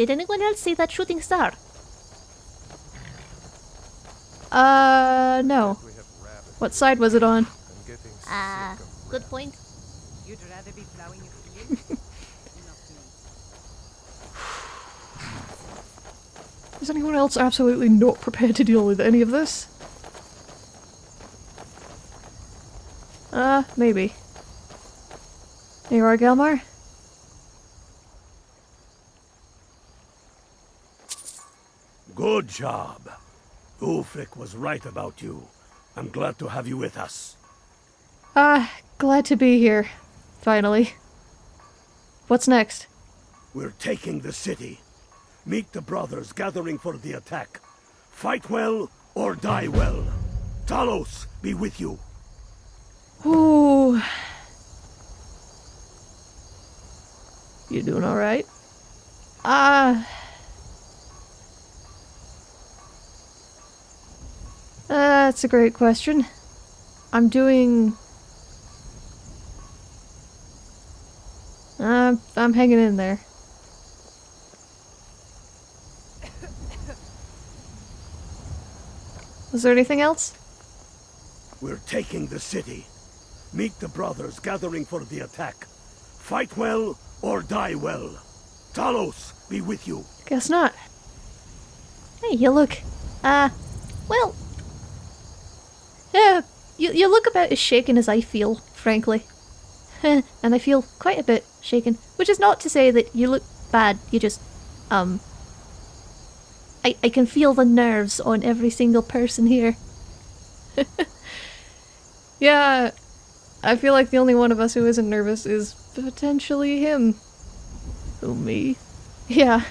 Did anyone else see that shooting star? Uh, no. We have rabbits. What side was it on? I'm Ah, sick good point. You'd rather be plowing a field? Is anyone else absolutely not prepared to deal with any of this? Uh, maybe. Here you are, Galmar. Good job. Ulfric was right about you. I'm glad to have you with us. Ah, glad to be here. Finally. What's next? We're taking the city. Meet the brothers gathering for the attack. Fight well or die well. Talos be with you. Ooh. You doing alright? Ah. That's a great question. I'm doing. Uh, I'm hanging in there. Was there anything else? We're taking the city. Meet the brothers gathering for the attack. Fight well or die well. Talos be with you. Guess not. Hey, you look. Uh, well. Yeah, you, you look about as shaken as I feel, frankly. and I feel quite a bit shaken. Which is not to say that you look bad, you just. Um. I, I can feel the nerves on every single person here. Yeah, I feel like the only one of us who isn't nervous is potentially him. Who, me? Yeah.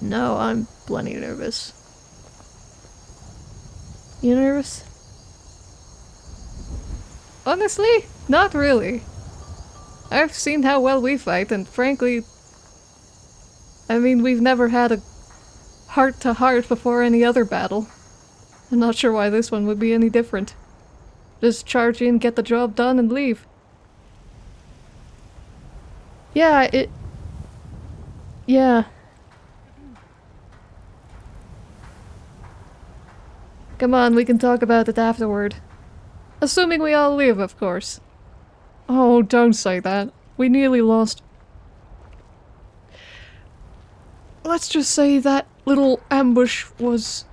No, I'm plenty nervous. You nervous? Honestly, not really. I've seen how well we fight, and frankly, I mean, we've never had a heart to heart before any other battle. I'm not sure why this one would be any different. Just charge in, get the job done, and leave. Yeah, it... Yeah. Come on, we can talk about it afterward. Assuming we all live, of course. Oh, don't say that. We nearly lost. Let's just say that little ambush was...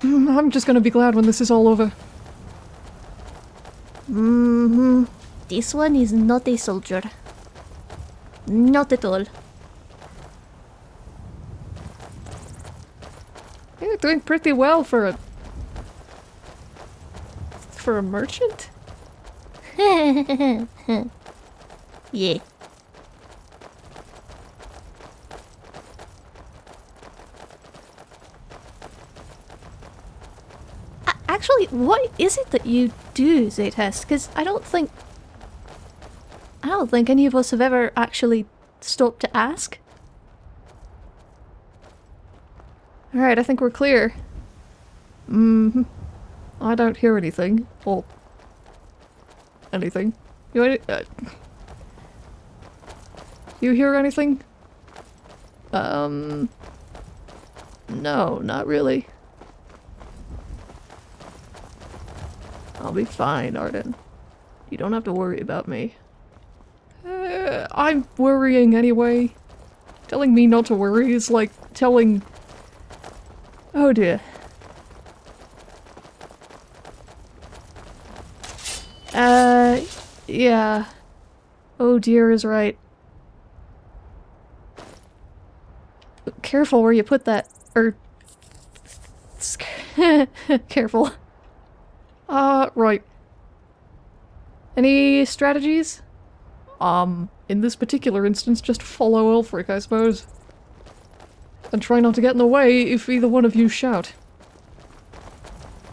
Mm, I'm just gonna be glad when this is all over. Mm-hmm. This one is not a soldier. Not at all. You're doing pretty well for a... For a merchant? yeah. A- Actually, what is it that you do, Zaytest? Because I don't think... I don't think any of us have ever actually stopped to ask. Alright, I think we're clear. Mm-hmm. I don't hear anything. Or... Anything. You any- uh, You hear anything? Um... No, not really. I'll be fine, Arden. You don't have to worry about me. Uh, I'm worrying anyway. Telling me not to worry is like telling... Oh dear. Uh, yeah. Oh dear is right. Careful where you put that. Er. Careful. Uh, right. Any strategies? Um, in this particular instance, just follow Ulfric, I suppose. And try not to get in the way if either one of you shout.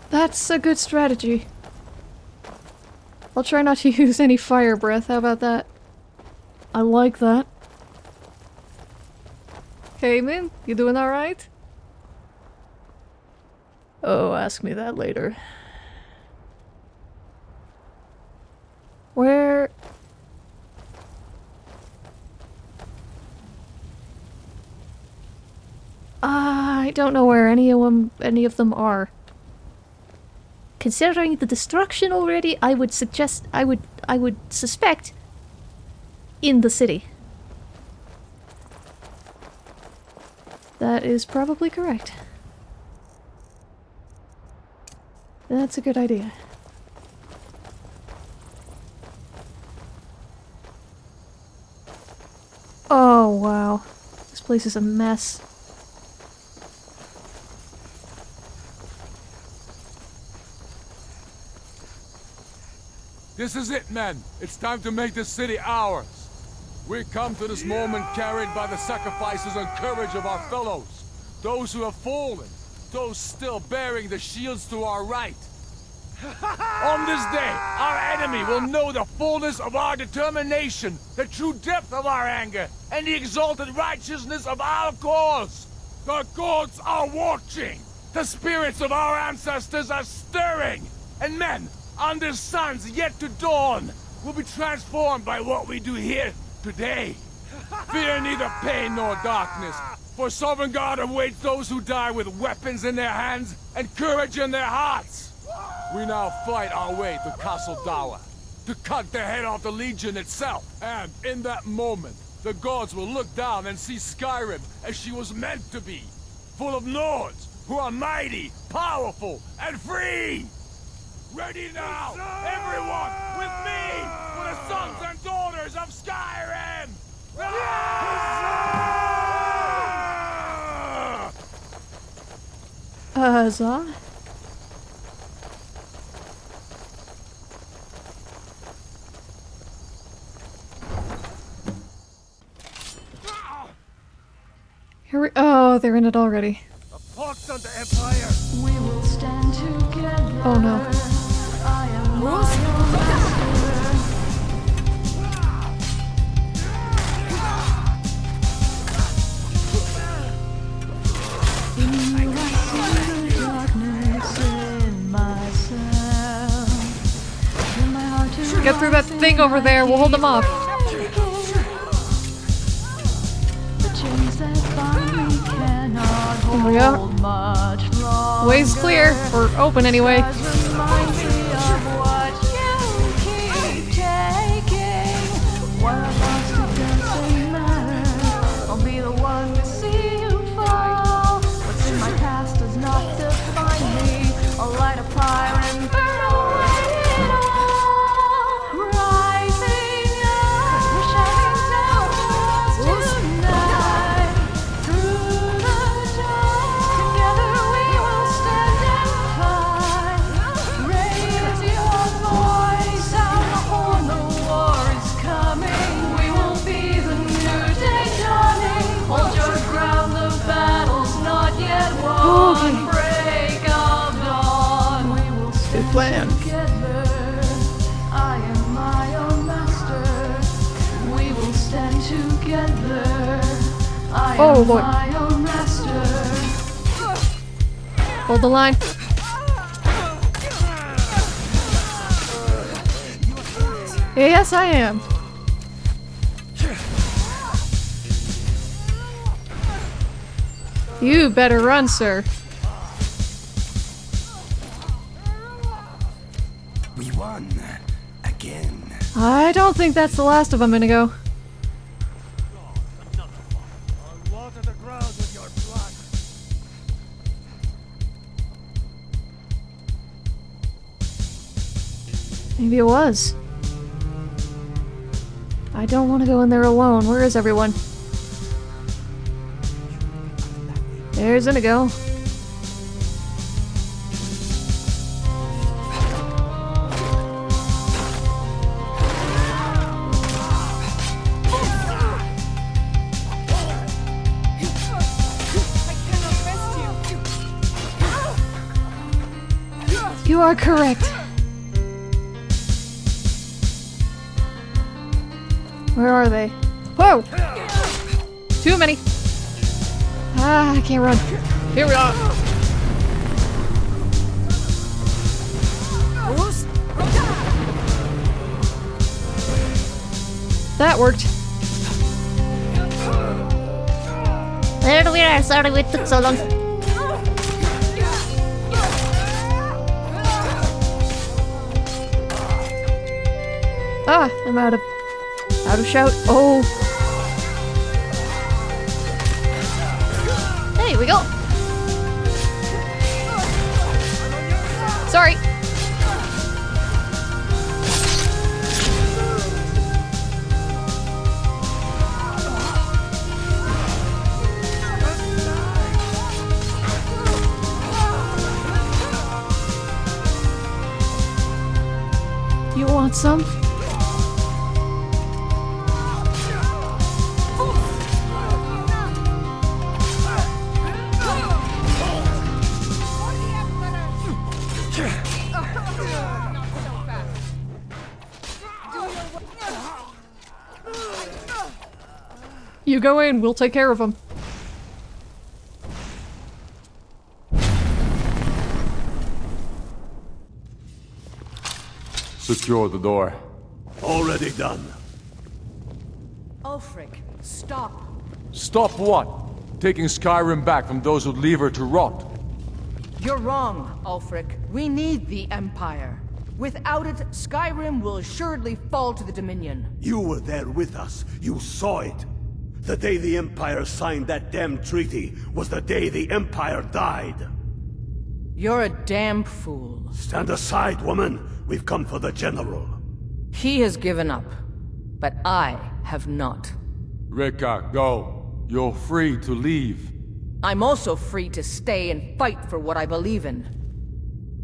That's a good strategy. I'll try not to use any fire breath, how about that? I like that. Hey man, you doing alright? Oh, ask me that later. Where... Uh, I don't know where any of them, any of them are. Considering the destruction already, I would suggest, I would, I would suspect in the city. That is probably correct. That's a good idea. Oh, wow. This place is a mess. This is it, men. It's time to make this city ours. We come to this moment carried by the sacrifices and courage of our fellows. Those who have fallen. Those still bearing the shields to our right. On this day, our enemy will know the fullness of our determination, the true depth of our anger, and the exalted righteousness of our cause. The gods are watching. The spirits of our ancestors are stirring. And men, under suns yet to dawn, will be transformed by what we do here today. Fear neither pain nor darkness, for Sovngarde awaits those who die with weapons in their hands and courage in their hearts. We now fight our way to Castle Dour, to cut the head off the Legion itself. And in that moment, the gods will look down and see Skyrim as she was meant to be, full of Nords who are mighty, powerful, and free! Ready now, everyone, with me, for the sons and daughters of Skyrim! Huzzah. Here we- oh, they're in it already. A pox on the Empire! We will stand together. Oh no. Get through that thing over there, we'll hold them off. There we go. Way's clear, or open anyway. Oh, oh Lord. my own master. Hold the line. Yes, I am. You better run, sir. We won. Again. I don't think that's the last of them, Inigo. Maybe it was. I don't want to go in there alone. Where is everyone? There's Inigo. You are correct. are they? Whoa! Too many! Ah, I can't run. Here we are! That worked. There we are. Sorry we took so long. Ah, I'm out of out of shout. Oh, There we go. You go in, we'll take care of them. Secure the door. Already done. Ulfric, stop. Stop what? Taking Skyrim back from those who'd leave her to rot. You're wrong, Ulfric. We need the Empire. Without it, Skyrim will assuredly fall to the Dominion. You were there with us. You saw it. The day the Empire signed that damn treaty was the day the Empire died. You're a damn fool. Stand aside, woman. We've come for the General. He has given up, but I have not. Rikke, go. You're free to leave. I'm also free to stay and fight for what I believe in.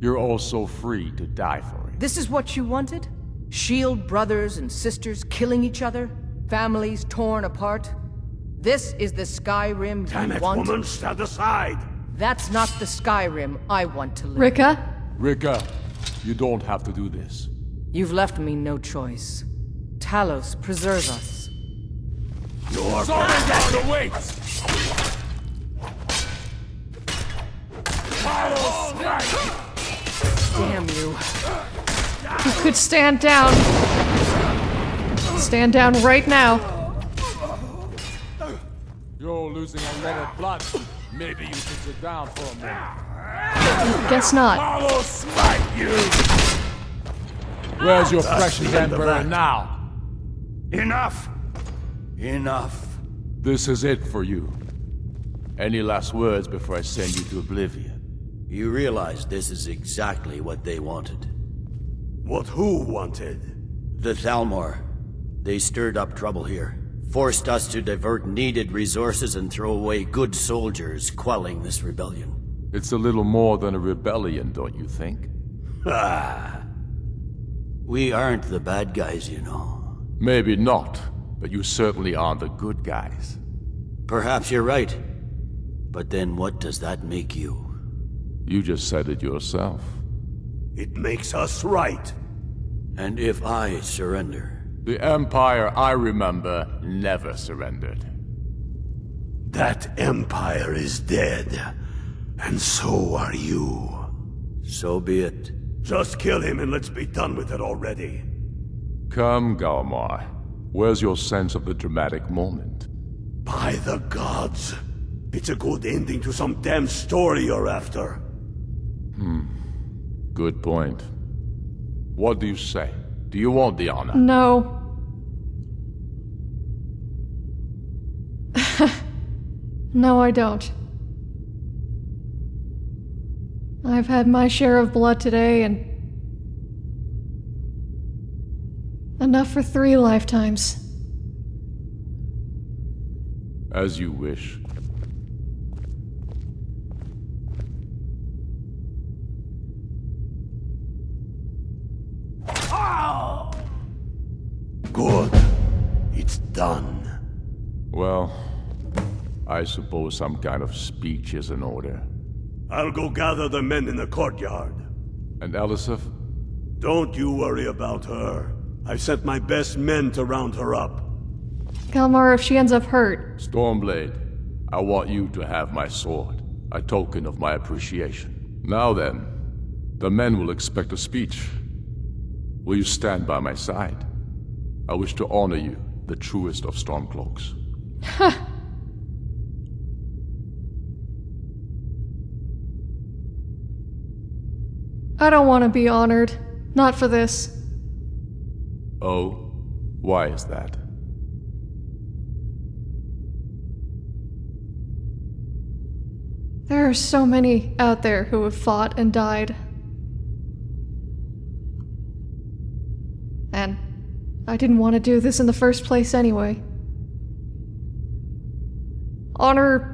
You're also free to die for it. This is what you wanted? Shield brothers and sisters killing each other? Families torn apart? This is the Skyrim Damn you it, want? woman. Stand aside. That's not the Skyrim I want to live. Rikke? Rikke, you don't have to do this. You've left me no choice. Talos, preserve us. You're Someone down the weights! Damn you. You could stand down. Stand down right now. You're losing a lot of blood. Maybe you should sit down for a minute. Guess not. I'll smite you! Where's your precious the emperor now? Enough! Enough. This is it for you. Any last words before I send you to oblivion? You realize this is exactly what they wanted. What who wanted? The Thalmor. They stirred up trouble here. Forced us to divert needed resources and throw away good soldiers, quelling this rebellion. It's a little more than a rebellion, don't you think? Ah. We aren't the bad guys, you know. Maybe not, but you certainly are the good guys. Perhaps you're right. But then what does that make you? You just said it yourself. It makes us right. And if I surrender? The Empire I remember never surrendered. That Empire is dead. And so are you. So be it. Just kill him and let's be done with it already. Come, Galmar. Where's your sense of the dramatic moment? By the gods. It's a good ending to some damn story you're after. Hmm. Good point. What do you say? Do you want the honor? No. No, I don't. I've had my share of blood today and. Enough for three lifetimes. As you wish. Good. It's done. Well, I suppose some kind of speech is in order. I'll go gather the men in the courtyard. And Elisif? Don't you worry about her. I've sent my best men to round her up. Galmar, if she ends up hurt, Stormblade, I want you to have my sword, a token of my appreciation. Now then, the men will expect a speech. Will you stand by my side? I wish to honor you, the truest of Stormcloaks. I don't want to be honored. Not for this. Oh? Why is that? There are so many out there who have fought and died. And I didn't want to do this in the first place anyway. Honor.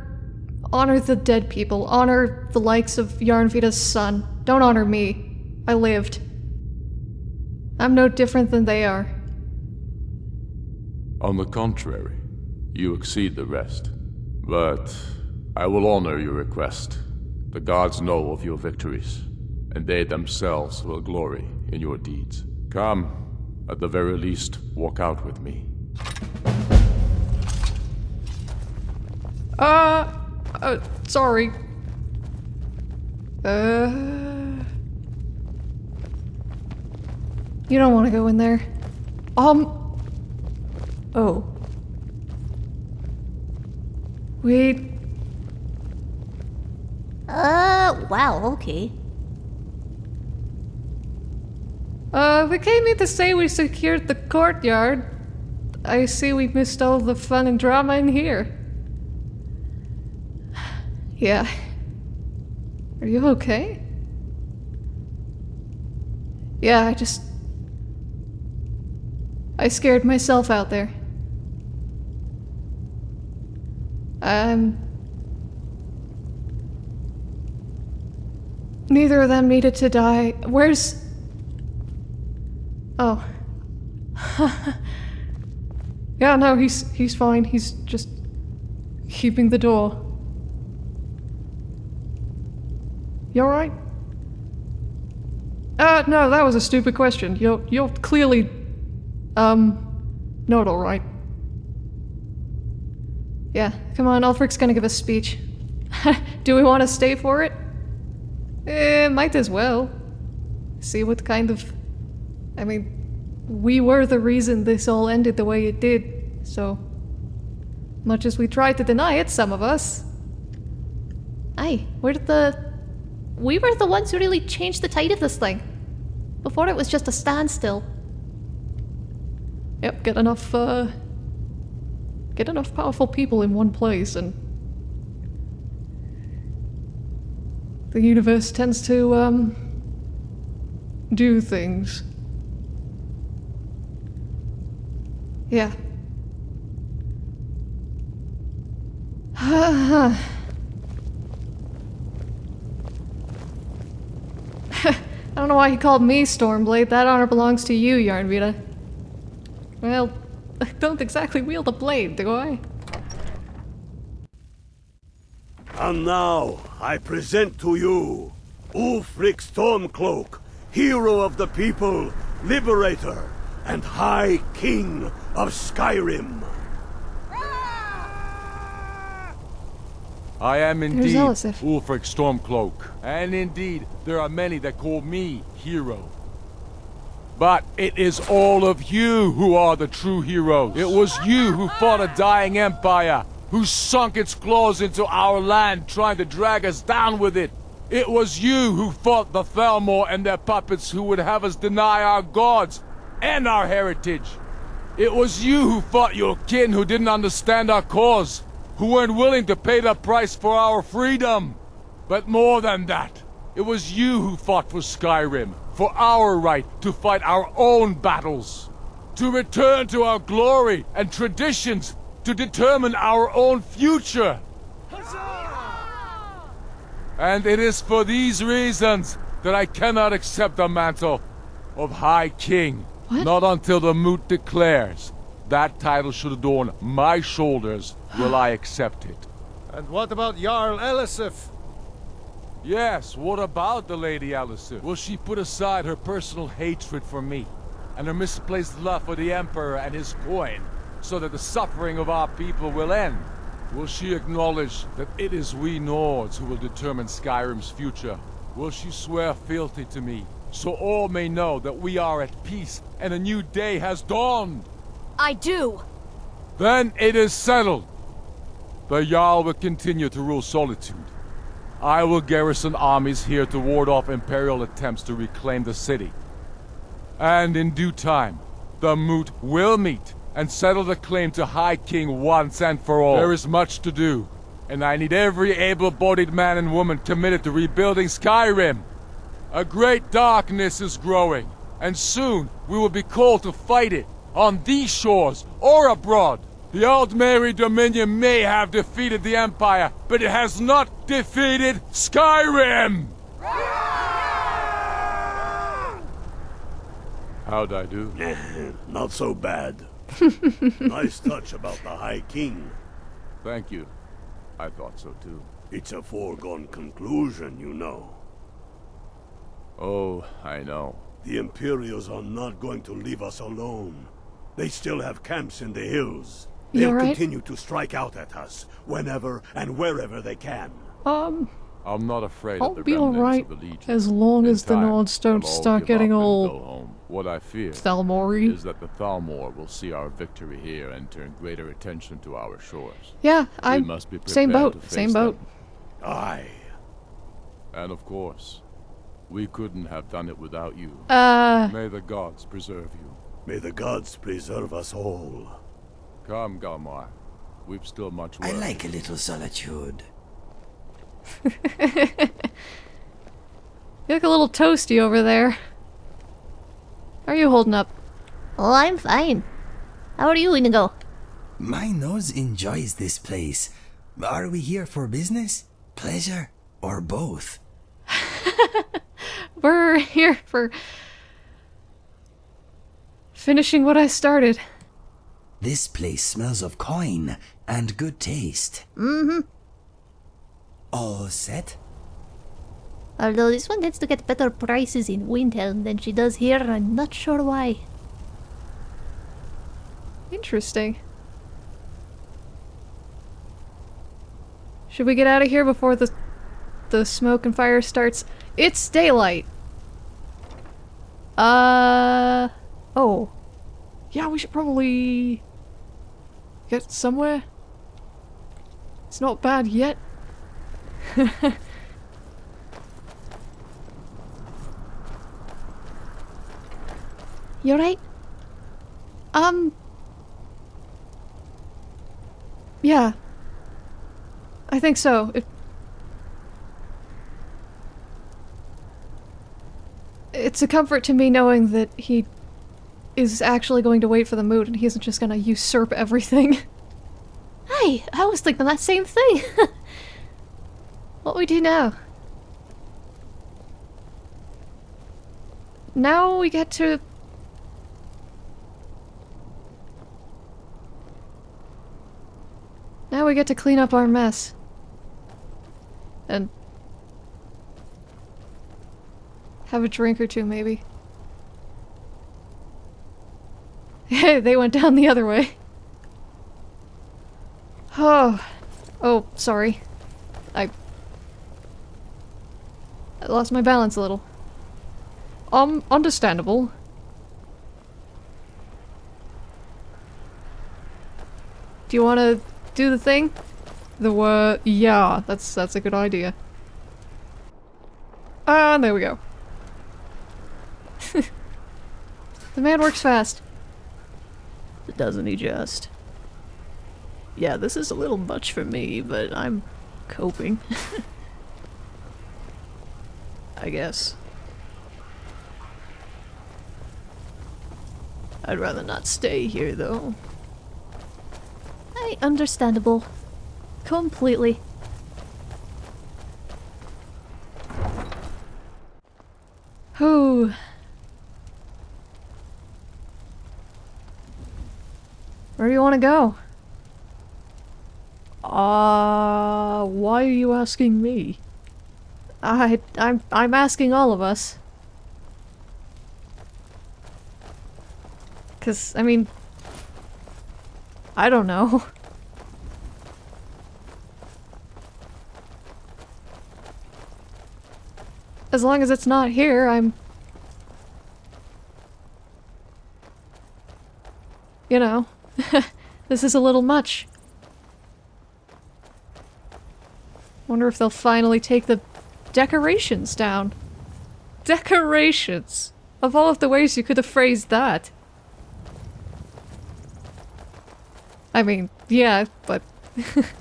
Honor the dead people. Honor the likes of Yarnvida's son. Don't honor me. I lived. I'm no different than they are. On the contrary, you exceed the rest. But I will honor your request. The gods know of your victories, and they themselves will glory in your deeds. Come, at the very least, walk out with me. Uh, uh, sorry. Uh. You don't want to go in there. Um. Oh. Wait. Uh, wow, okay. Uh, we came in to say we secured the courtyard. I see we missed all the fun and drama in here. Yeah. Are you okay? Yeah, I just. I scared myself out there. Um. Neither of them needed to die. Where's. Oh. yeah, no, he's he's fine. He's just keeping the door. You alright? Uh, no, that was a stupid question. You're you're clearly um not alright. Yeah, come on, Ulfric's gonna give a speech. Do we want to stay for it? Eh, might as well. See what kind of. I mean, we were the reason this all ended the way it did, so. Much as we tried to deny it, some of us. Aye, we're the. We were the ones who really changed the tide of this thing. Before it was just a standstill. Yep, get enough, uh. Get enough powerful people in one place and. The universe tends to, um. do things. Yeah. I don't know why he called me Stormblade. That honor belongs to you, Yarnvita. Well, I don't exactly wield a blade, do I? And now, I present to you Ulfric Stormcloak, hero of the people, liberator, and High King of Skyrim. I am indeed Ulfric Stormcloak, and indeed there are many that call me hero. But it is all of you who are the true heroes. It was you who fought a dying empire, who sunk its claws into our land trying to drag us down with it. It was you who fought the Thalmor and their puppets who would have us deny our gods and our heritage. It was you who fought your kin who didn't understand our cause, who weren't willing to pay the price for our freedom. But more than that, it was you who fought for Skyrim, for our right to fight our own battles, to return to our glory and traditions, to determine our own future. And it is for these reasons that I cannot accept the mantle of High King. What? Not until the moot declares that title should adorn my shoulders will I accept it. And what about Jarl Elisif? Yes, what about the Lady Elisif? Will she put aside her personal hatred for me and her misplaced love for the Emperor and his coin so that the suffering of our people will end? Will she acknowledge that it is we Nords who will determine Skyrim's future? Will she swear fealty to me so all may know that we are at peace and a new day has dawned? I do. Then it is settled. The Jarl will continue to rule Solitude. I will garrison armies here to ward off Imperial attempts to reclaim the city. And in due time, the moot will meet and settle the claim to High King once and for all. There is much to do, and I need every able-bodied man and woman committed to rebuilding Skyrim. A great darkness is growing, and soon we will be called to fight it, on these shores or abroad. The Old Aldmeri Dominion may have defeated the Empire, but it has not defeated Skyrim! How'd I do? Not so bad. nice touch about the High King. Thank you. I thought so too. It's a foregone conclusion, you know. Oh, I know. The Imperials are not going to leave us alone. They still have camps in the hills. You They'll alright? continue to strike out at us, whenever and wherever they can. Um, I'm not afraid I'll of the be alright of the as long In as the Nords don't start getting up and all. What I fear Thalmori. is that the Thalmor will see our victory here and turn greater attention to our shores. Yeah, I'm must be prepared same boat, same boat. them. Aye. And of course, we couldn't have done it without you. Uh, May the gods preserve you. May the gods preserve us all. Come, Galmar. We've still much work. I like a little solitude. you look a little toasty over there. How are you holding up? Oh, I'm fine. How are you, Inigo? My nose enjoys this place. Are we here for business, pleasure, or both? We're here for finishing what I started. This place smells of coin and good taste. Mm-hmm. All set? Although this one tends to get better prices in Windhelm than she does here, I'm not sure why. Interesting. Should we get out of here before the the smoke and fire starts? It's daylight. Uh oh. Yeah, we should probably get somewhere. It's not bad yet. You alright? Um. Yeah. I think so. It, it's a comfort to me knowing that he is actually going to wait for the moot and he isn't just gonna usurp everything. Hey, I was thinking that same thing. what we do now? Now we get to Now we get to clean up our mess. And have a drink or two, maybe. Hey, they went down the other way. Oh. Oh, sorry. I... I lost my balance a little. Um, understandable. Do you want to do the thing? The word... yeah, that's that's a good idea. Ah, there we go. the man works fast. Doesn't he just? Yeah, this is a little much for me, but I'm coping. I guess. I'd rather not stay here, though. Hey, understandable. Completely. Whew. Where do you want to go? Uh, why are you asking me? I, I'm, I'm asking all of us. Cause, I mean, I don't know. As long as it's not here, I'm... You know, this is a little much. Wonder if they'll finally take the decorations down. Decorations! Of all of the ways you could have phrased that. I mean, yeah, but...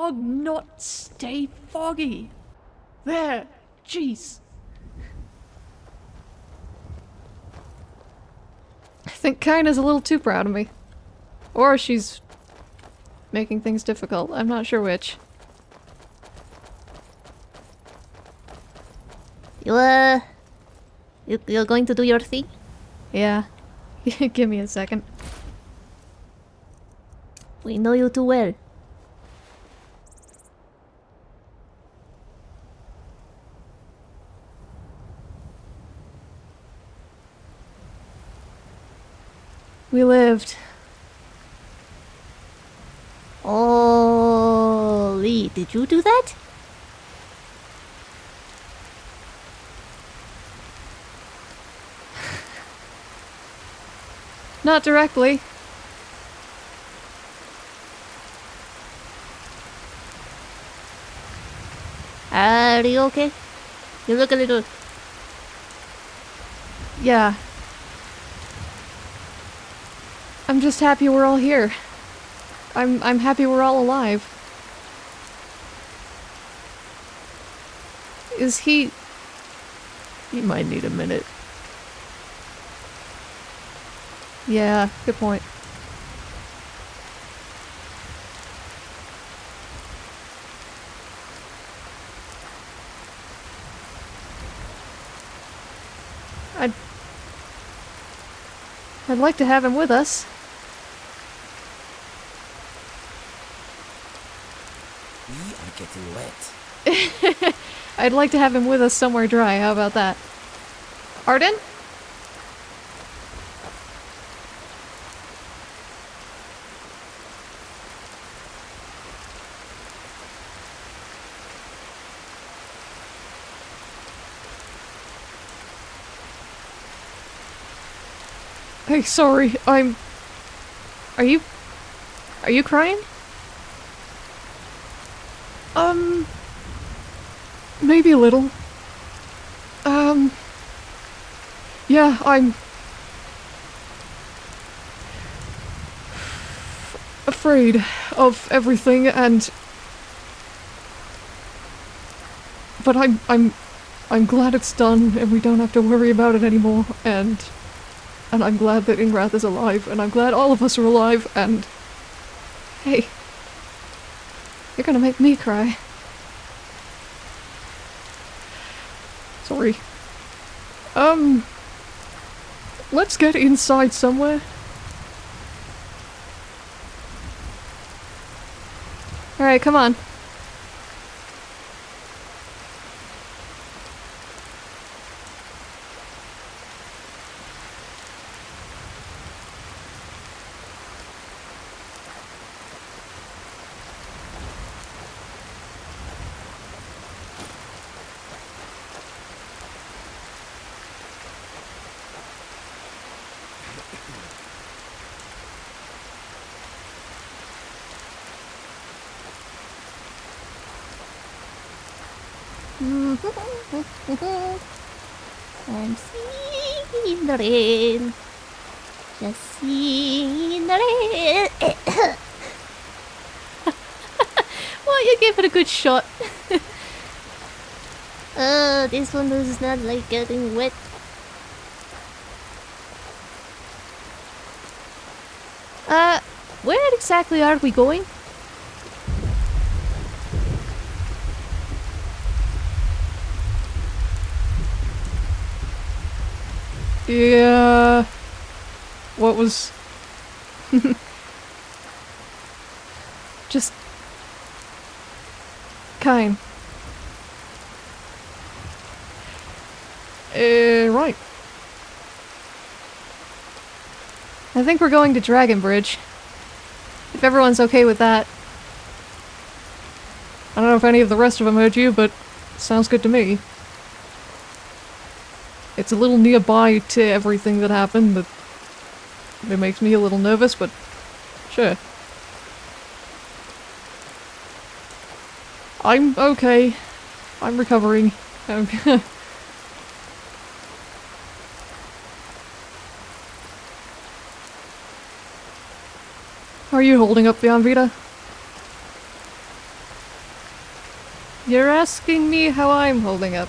fog not stay foggy? There, jeez. I think Kaina's a little too proud of me. Or she's making things difficult. I'm not sure which. You uh, you, you're going to do your thing. Yeah. Give me a second. We know you too well. We lived. Oh, Lee, did you do that? Not directly. Are you okay? You look a little. Yeah. I'm just happy we're all here. I'm I'm happy we're all alive. Is he You might need a minute. Yeah, good point. I'd I'd like to have him with us. We are getting wet. I'd like to have him with us somewhere dry. How about that? Arden? Hey, sorry. I'm. Are you. Are you crying? Um. Maybe a little. Um. Yeah, I'm. afraid of everything and. But I'm. I'm. I'm glad it's done and we don't have to worry about it anymore and. And I'm glad that Ingrath is alive and I'm glad all of us are alive and. Hey. You're gonna make me cry. Sorry. Um. Let's get inside somewhere. Alright, come on. I'm singing in the rain. Just singing in the rain. well, you gave it a good shot. uh, this one does not like getting wet. Uh, where exactly are we going? Yeah. What was. Just. Kine. Uh, right. I think we're going to Dragon Bridge. If everyone's okay with that. I don't know if any of the rest of them heard you, but sounds good to me. It's a little nearby to everything that happened, but it makes me a little nervous, but sure. I'm okay. I'm recovering. Are you holding up, Beyond Vita? You're asking me how I'm holding up.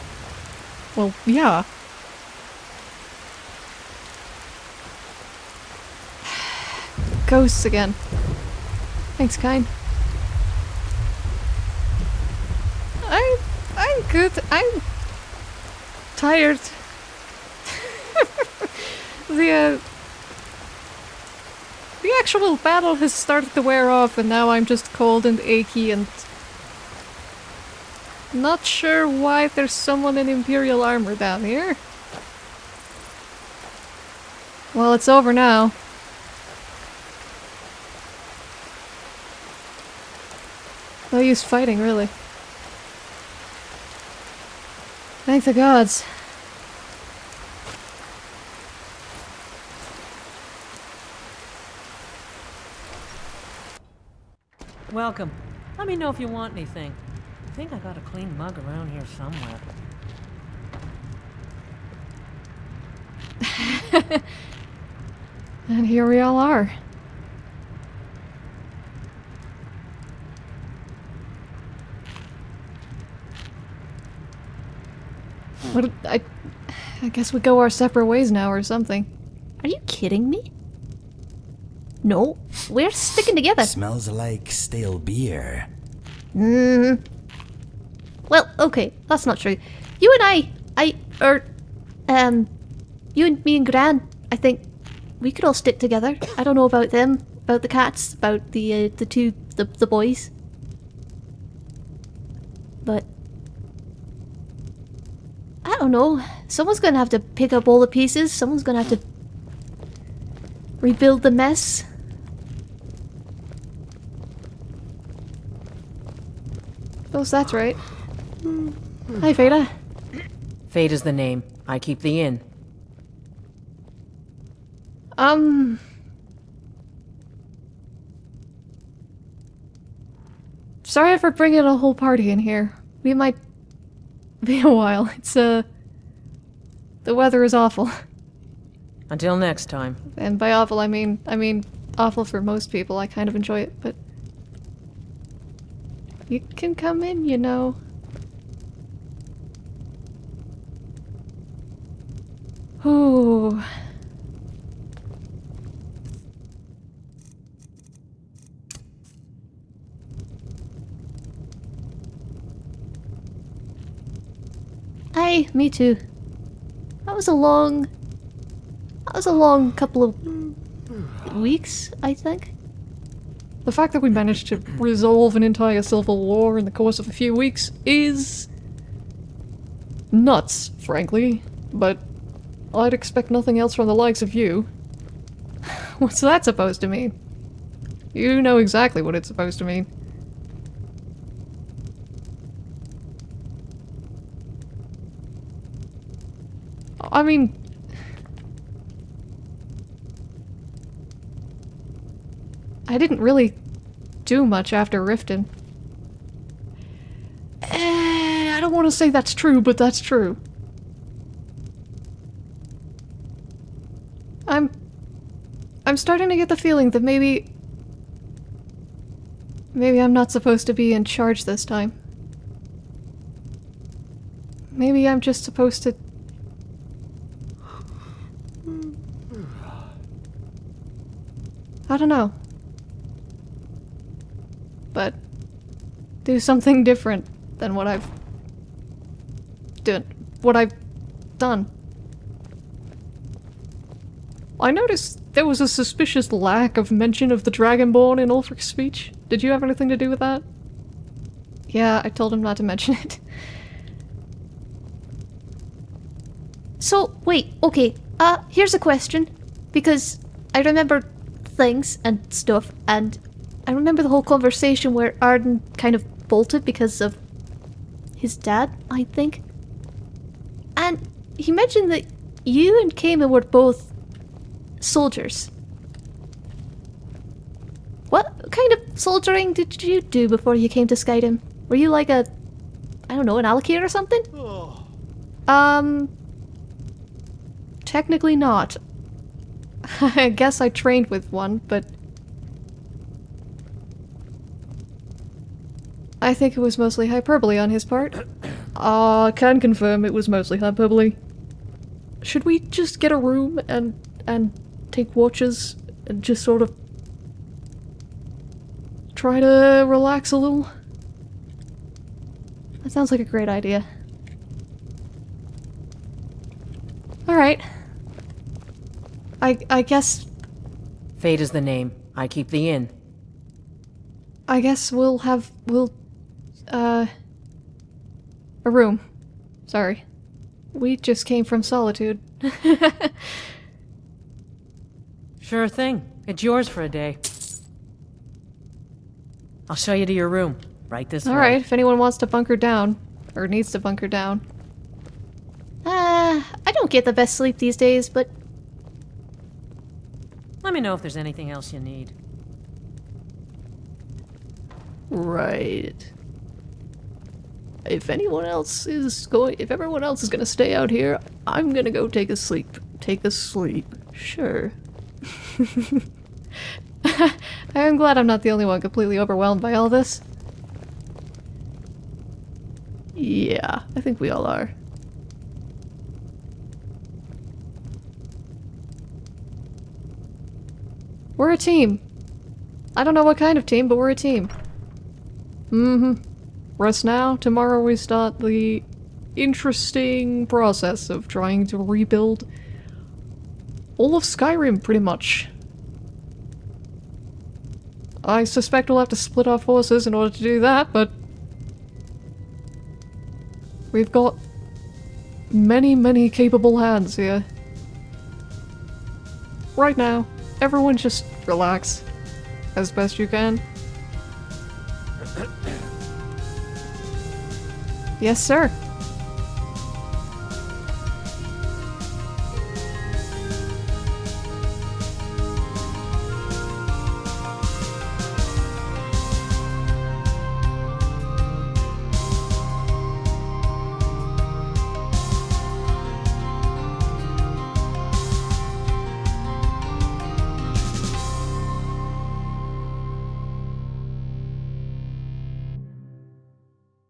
Well, yeah. Ghosts again. Thanks, kind. I, I'm good. I'm tired. the uh, the actual battle has started to wear off, and now I'm just cold and achy and not sure why there's someone in Imperial armor down here. Well, it's over now. No use fighting, really. Thank the gods. Welcome. Let me know if you want anything. I think I got a clean mug around here somewhere. And here we all are. What? I, I guess we go our separate ways now, or something. Are you kidding me? No, we're sticking together. Smells like stale beer. Mm. Well, okay, that's not true. You and I, I, or, um, you and me and Gran, I think we could all stick together. I don't know about them, about the cats, about the uh, the two the the boys, but I don't know. Someone's gonna have to pick up all the pieces. Someone's gonna have to rebuild the mess. Oh, that's right. Hi, Veda. Faida's the name. I keep the inn. Um. Sorry for bringing a whole party in here. We might be a while. It's, uh. The weather is awful. Until next time. And by awful, I mean, I mean, awful for most people. I kind of enjoy it, but. You can come in, you know. Ooh. Hi, me too. Was a long. That was a long couple of weeks, I think. The fact that we managed to resolve an entire civil war in the course of a few weeks is. nuts, frankly. But I'd expect nothing else from the likes of you. What's that supposed to mean? You know exactly what it's supposed to mean. I mean... I didn't really do much after Riften. Eh, I don't want to say that's true, but that's true. I'm... I'm starting to get the feeling that maybe... Maybe I'm not supposed to be in charge this time. Maybe I'm just supposed to I don't know. But do something different than what I've done. What I've done. I noticed there was a suspicious lack of mention of the Dragonborn in Ulfric's speech. Did you have anything to do with that? Yeah, I told him not to mention it. So, wait, okay. Uh, here's a question. Because I remember things and stuff, and I remember the whole conversation where Arden kind of bolted because of his dad, I think. And he mentioned that you and Kama were both soldiers. What kind of soldiering did you do before you came to Skyrim? Were you like a, I don't know, an allocator or something? Um, technically not. I guess I trained with one, but I think it was mostly hyperbole on his part. Ah, can confirm it was mostly hyperbole. Should we just get a room and and take watches and just sort of try to relax a little? That sounds like a great idea. Alright. I I guess Faida's the name. I keep the inn. I guess we'll have we'll uh a room. Sorry. We just came from solitude. Sure thing. It's yours for a day. I'll show you to your room. Right this way. Alright, if anyone wants to bunker down, or needs to bunker down. Uh, I don't get the best sleep these days, but Let me know if there's anything else you need. Right. If anyone else is going, if everyone else is gonna stay out here, I'm gonna go take a sleep. Take a sleep. Sure. I'm glad I'm not the only one completely overwhelmed by all this. Yeah, I think we all are. We're a team. I don't know what kind of team, but we're a team. Mm-hmm. Rest now. Tomorrow we start the interesting process of trying to rebuild all of Skyrim, pretty much. I suspect we'll have to split our forces in order to do that, but we've got many, many capable hands here. Right now, everyone just relax as best you can. Yes, sir.